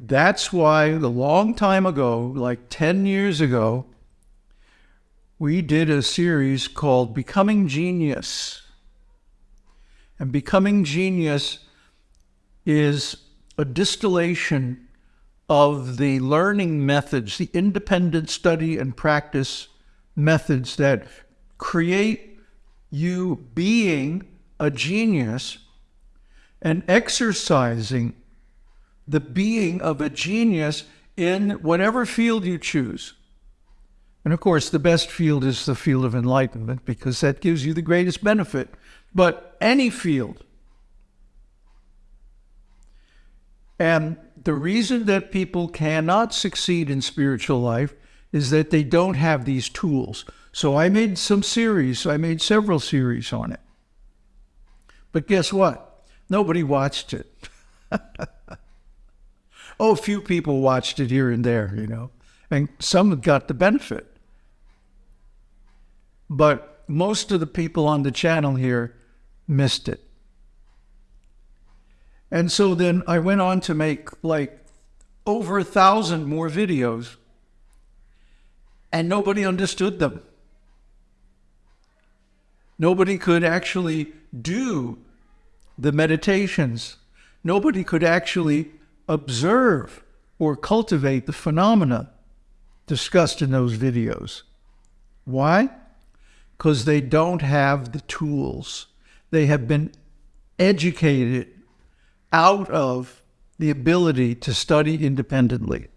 That's why a long time ago, like 10 years ago, we did a series called Becoming Genius. And Becoming Genius is a distillation of the learning methods, the independent study and practice methods that create you being a genius and exercising the being of a genius in whatever field you choose. And of course, the best field is the field of enlightenment because that gives you the greatest benefit. But any field. And the reason that people cannot succeed in spiritual life is that they don't have these tools. So I made some series, I made several series on it. But guess what? Nobody watched it. oh, a few people watched it here and there, you know, and some got the benefit. But most of the people on the channel here missed it. And so then I went on to make like over a thousand more videos, and nobody understood them. Nobody could actually do the meditations. Nobody could actually observe or cultivate the phenomena discussed in those videos. Why? Because they don't have the tools. They have been educated out of the ability to study independently.